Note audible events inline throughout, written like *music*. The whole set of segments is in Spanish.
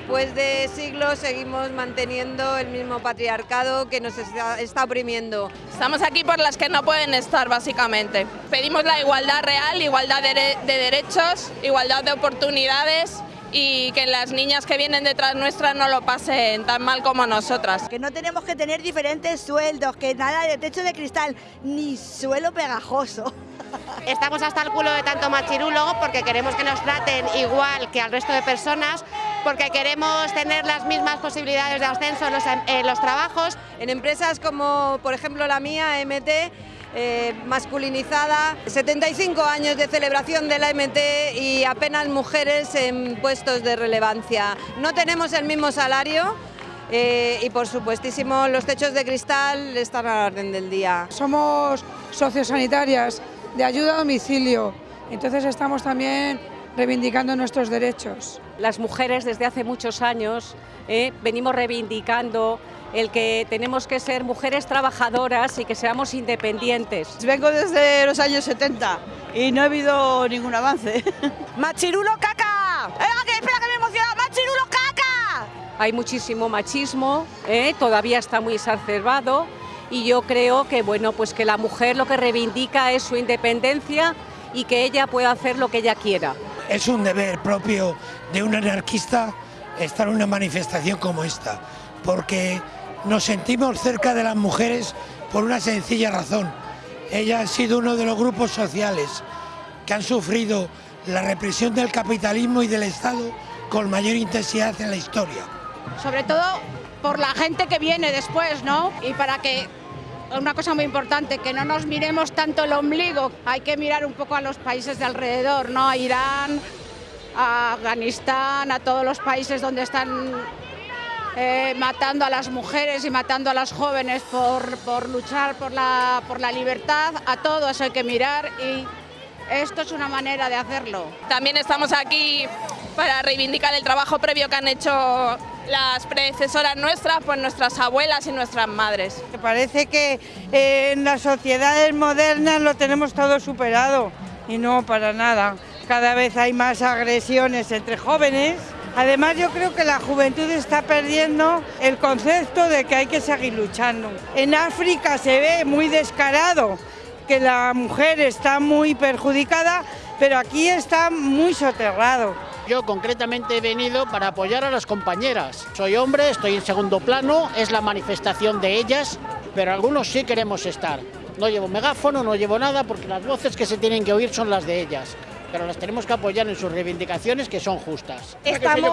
después de siglos seguimos manteniendo el mismo patriarcado que nos está, está oprimiendo. Estamos aquí por las que no pueden estar, básicamente. Pedimos la igualdad real, igualdad de, de derechos, igualdad de oportunidades y que las niñas que vienen detrás nuestras no lo pasen tan mal como nosotras. Que no tenemos que tener diferentes sueldos, que nada de techo de cristal, ni suelo pegajoso. Estamos hasta el culo de tanto machirulo porque queremos que nos traten igual que al resto de personas, porque queremos tener las mismas posibilidades de ascenso en los, en los trabajos. En empresas como por ejemplo la mía, MT, eh, masculinizada, 75 años de celebración de la MT y apenas mujeres en puestos de relevancia. No tenemos el mismo salario, eh, y por supuestísimo los techos de cristal están a la orden del día. Somos sociosanitarias de ayuda a domicilio, entonces estamos también reivindicando nuestros derechos. Las mujeres desde hace muchos años eh, venimos reivindicando el que tenemos que ser mujeres trabajadoras y que seamos independientes. Vengo desde los años 70 y no ha habido ningún avance. *laughs* ¡Machirulo caca! ¡Eh, espera que me emociona! ¡Machirulo caca! Hay muchísimo machismo, ¿eh? todavía está muy exacerbado y yo creo que, bueno, pues que la mujer lo que reivindica es su independencia y que ella pueda hacer lo que ella quiera. Es un deber propio de un anarquista estar en una manifestación como esta, porque nos sentimos cerca de las mujeres por una sencilla razón. Ellas han sido uno de los grupos sociales que han sufrido la represión del capitalismo y del Estado con mayor intensidad en la historia. Sobre todo por la gente que viene después, ¿no? Y para que una cosa muy importante, que no nos miremos tanto el ombligo, hay que mirar un poco a los países de alrededor, ¿no? A Irán, a Afganistán, a todos los países donde están eh, matando a las mujeres y matando a las jóvenes por, por luchar por la, por la libertad, a todos hay que mirar y esto es una manera de hacerlo. También estamos aquí para reivindicar el trabajo previo que han hecho las predecesoras nuestras, pues nuestras abuelas y nuestras madres. Parece que en las sociedades modernas lo tenemos todo superado y no para nada. Cada vez hay más agresiones entre jóvenes. Además yo creo que la juventud está perdiendo el concepto de que hay que seguir luchando. En África se ve muy descarado que la mujer está muy perjudicada, pero aquí está muy soterrado. Yo concretamente he venido para apoyar a las compañeras. Soy hombre, estoy en segundo plano, es la manifestación de ellas, pero algunos sí queremos estar. No llevo megáfono, no llevo nada, porque las voces que se tienen que oír son las de ellas pero las tenemos que apoyar en sus reivindicaciones que son justas. Estamos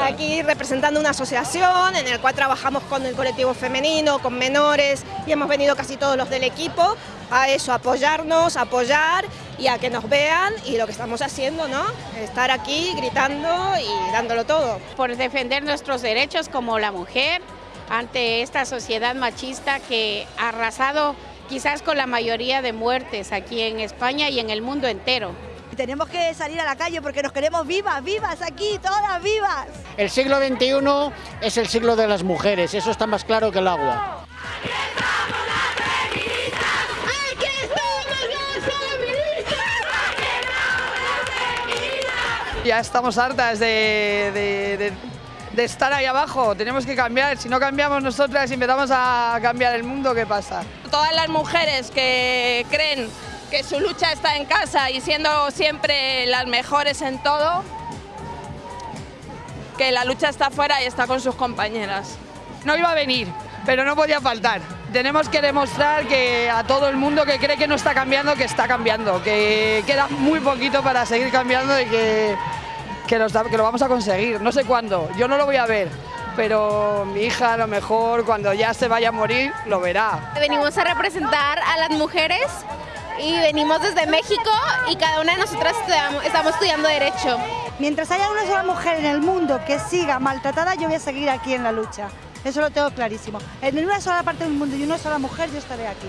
aquí representando una asociación en la cual trabajamos con el colectivo femenino, con menores y hemos venido casi todos los del equipo a eso, apoyarnos, apoyar y a que nos vean y lo que estamos haciendo, ¿no? Estar aquí gritando y dándolo todo. Por defender nuestros derechos como la mujer ante esta sociedad machista que ha arrasado quizás con la mayoría de muertes aquí en España y en el mundo entero. Tenemos que salir a la calle porque nos queremos vivas, vivas aquí, todas vivas. El siglo XXI es el siglo de las mujeres, eso está más claro que el agua. Ya estamos hartas de, de, de, estar ahí abajo, tenemos que cambiar, si no cambiamos nosotras y empezamos a cambiar el mundo, ¿qué pasa? Todas las mujeres que creen que su lucha está en casa y siendo siempre las mejores en todo, que la lucha está afuera y está con sus compañeras. No iba a venir, pero no podía faltar. Tenemos que demostrar que a todo el mundo que cree que no está cambiando, que está cambiando, que queda muy poquito para seguir cambiando y que, que, lo, que lo vamos a conseguir. No sé cuándo, yo no lo voy a ver, pero mi hija a lo mejor cuando ya se vaya a morir lo verá. Venimos a representar a las mujeres y venimos desde México y cada una de nosotras estamos estudiando Derecho. Mientras haya una sola mujer en el mundo que siga maltratada, yo voy a seguir aquí en la lucha. Eso lo tengo clarísimo. En una sola parte del mundo y una sola mujer, yo estaré aquí.